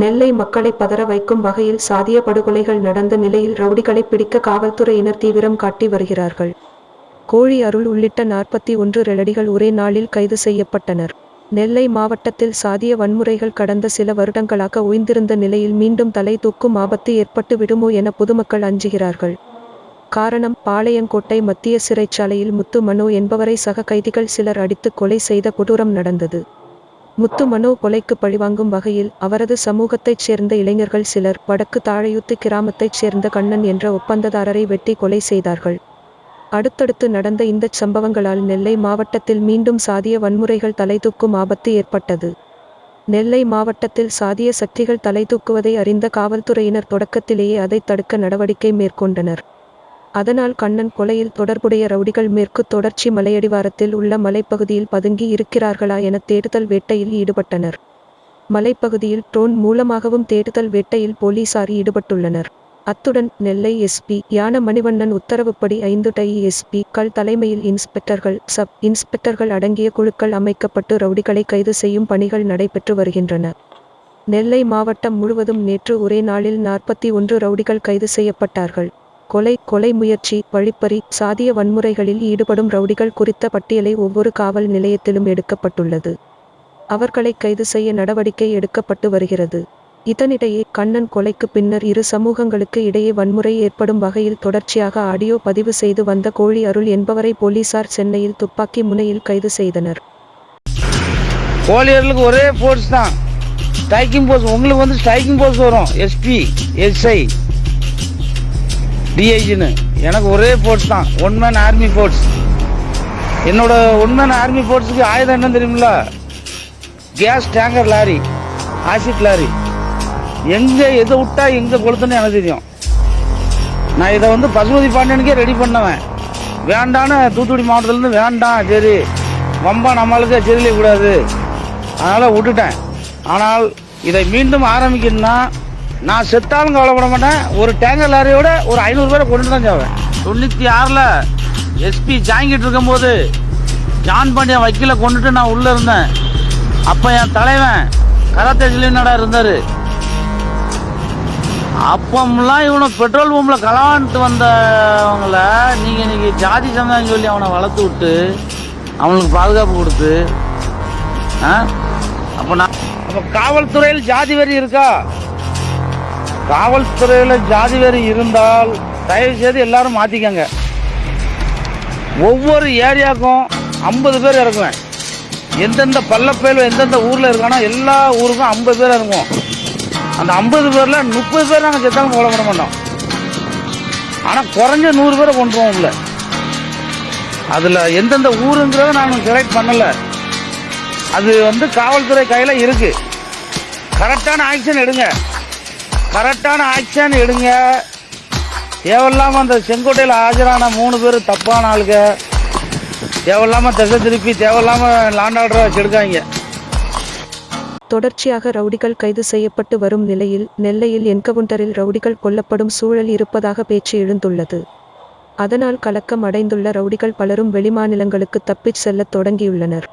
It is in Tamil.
நெல்லை மக்களை பதற வைக்கும் வகையில் சாதிய படுகொலைகள் நடந்த நிலையில் ரவுடிகளை பிடிக்க காவல்துறையினர் தீவிரம் காட்டி வருகிறார்கள். கோழி அருள் உள்ளிட்ட நாற்பத்தி ஒன்று ரெலடிகள் ஒரே நாளில் கைது செய்யப்பட்டனர். நெல்லை மாவட்டத்தில் சாதிய வன்முறைகள் கடந்த சில வருடங்களாக உய்ந்திருந்த நிலையில் மீண்டும் தலை தூக்கும் ஆபத்து ஏற்பட்டு விடுமோ என பொதுமக்கள் அஞ்சுகிறார்கள். காரணம் பாளையங்கோட்டை மத்திய சிறைச்சாலையில் முத்து மனோ என்பவரை சக கைதிகள் சிலர் அடித்து கொலை செய்த கொடூரம் நடந்தது. முத்துமனோ கொலைக்கு பழிவாங்கும் வகையில் அவரது சமூகத்தைச் சேர்ந்த இளைஞர்கள் சிலர் வடக்கு தாழையூத்து கிராமத்தைச் சேர்ந்த கண்ணன் என்ற ஒப்பந்ததாரரை வெட்டி கொலை செய்தார்கள். அடுத்தடுத்து நடந்த இந்தச் சம்பவங்களால் நெல்லை மாவட்டத்தில் மீண்டும் சாதிய வன்முறைகள் தலைதூக்கும் ஆபத்து ஏற்பட்டது. நெல்லை மாவட்டத்தில் சாதிய சக்திகள் தலைதூக்குவதை அறிந்த காவல்துறையினர் தொடக்கத்திலேயே அதை தடுக்க நடவடிக்கை மேற்கொண்டனர். அதனால் கண்ணன் கொலையில் தொடர்புடைய ரவுடிகள் மேற்கு தொடர்ச்சி மலையடிவாரத்தில் உள்ள மலைப்பகுதியில் பதுங்கி இருக்கிறார்களா என தேடுதல் வேட்டையில் ஈடுபட்டனர். மலைப்பகுதியில் ட்ரோன் மூலமாகவும் தேடுதல் வேட்டையில் போலீசார் ஈடுபட்டுள்ளனர். அத்துடன் நெல்லை எஸ்பி யான மணிவண்ணன் உத்தரவுப்படி ஐந்து டை எஸ்பி கள் தலைமையில் இன்ஸ்பெக்டர்கள் சப் இன்ஸ்பெக்டர்கள் அடங்கிய குழுக்கள் அமைக்கப்பட்டு ரவுடிகளை கைது செய்யும் பணிகள் நடைபெற்று வருகின்றன. நெல்லை மாவட்டம் முழுவதும் நேற்று ஒரே நாளில் நாற்பத்தி ஒன்று ரவுடிகள் கைது செய்யப்பட்டார்கள். கொலை கொலை முயற்சி வழிப்பறி சாதிய வன்முறைகளில் ஈடுபடும் ரவுடிகள் குறித்த பட்டியலை ஒவ்வொரு காவல் நிலையத்திலும் எடுக்கப்பட்டுள்ளது. அவர்களை கைது செய்ய நடவடிக்கை எடுக்கப்பட்டு வருகிறது. இதனிடையே கண்ணன் கொலைக்கு பின்னர் இரு சமூகங்களுக்கு இடையே வன்முறை ஏற்படும் வகையில் தொடர்ச்சியாக ஆடியோ பதிவு செய்து வந்த கோழி அருள் என்பவரை போலீசார் சென்னையில் துப்பாக்கி முனையில் கைது செய்தனர். கோழியர்களுக்கு ஒரே ஃபோர்ஸ் தான். ஸ்ட்ரைக்கிங் போர்ஸ் உங்களுக்கு வந்து ஸ்ட்ரைக்கிங் போர்ஸ் வரும். எஸ்பி எஸ்ஐ டிஐஜின்னு எனக்கு ஒரே ஃபோர்ஸ் தான். ஒன் மேன் ஆர்மி ஃபோர்ஸ் என்னோட ஒன் மேன் ஆர்மி ஃபோர்ஸுக்கு ஆயுதம் என்ன தெரியுமில்ல? Gas tanker lorry acid lorry எங்கே எதை விட்டா எங்கே கொளுத்துன்னு எனக்கு தெரியும். நான் இதை வந்து பசுபதி பாண்டியனுக்கே ரெடி பண்ணுவேன். வேண்டான்னு தூத்துக்குடி மாவட்டத்துலேருந்து வேண்டாம் சரி. வம்பா நம்மளுக்கு செதிலே கூடாது அதனால் விட்டுட்டேன். ஆனால் இதை மீண்டும் ஆரம்பிக்கணும்னா நான் செத்தாலும் கவலைப்பட மாட்டேன். ஒரு டேங்கர் லாரியோட ஒரு ஐநூறு பேரை கொண்டு தான் சாவேன். தொண்ணூற்றி ஆறில் எஸ்பி ஜாங்கிட்டு இருக்கும்போது ஜான் பாண்டியன் வக்கீல கொண்டுட்டு நான் உள்ளே இருந்தேன். அப்போ என் தலைவன் கராத்தே இருந்தார்? அப்பம்லாம் இவனை பெட்ரோல் பம்பில் களவான்ட்டு வந்தவங்கள நீங்கள் இன்னைக்கு ஜாதி சங்கம் சொல்லி அவனை வளர்த்து விட்டு அவனுக்கு பாதுகாப்பு கொடுத்து ஆ? அப்போ நான் அப்போ காவல்துறையில் ஜாதி வெறி இருக்கா? காவல்துறையில் ஜாதி வெறி இருந்தால் தயவு செய்து எல்லாரும் மாற்றிக்கங்க ஒவ்வொரு ஏரியாவுக்கும் ஐம்பது பேர் இறக்குவேன் எந்தெந்த பள்ளப்பயில எந்தெந்த ஊரில் இருக்கானோ எல்லா ஊருக்கும் ஐம்பது பேர் இறங்குவோம். அந்த ஐம்பது பேரில் முப்பது பேர் நாங்கள் செத்தாலும் கொலை பண்ண மாட்டோம். ஆனால் குறைஞ்ச நூறு பேரை கொண்டுருவோம் உள்ள. அதில் எந்தெந்த ஊருங்கிறத நான் செலக்ட் பண்ணலை. அது வந்து காவல்துறை கையில் இருக்கு. கரெக்டான ஆக்ஷன் எடுங்க. கரெக்டான ஆக்ஷன் எடுங்க. தேவையில்லாமல் அந்த செங்கோட்டையில் ஆஜரான மூணு பேர் தப்பான ஆளுங்க தேவையில்லாமல் திசை திருப்பி தேவையில்லாமல் லாண்ட் ஆர்டரை தொடர்ச்சியாக ரவுடிகள் கைது செய்யப்பட்டு வரும் நிலையில் நெல்லையில் என்கவுண்டரில் ரவுடிகள் கொல்லப்படும் சூழல் இருப்பதாக பேச்சு எழுந்துள்ளது. அதனால் கலக்கம் அடைந்துள்ள ரவுடிகள் பலரும் வெளிமாநிலங்களுக்கு தப்பிச் செல்லத் தொடங்கியுள்ளனர்.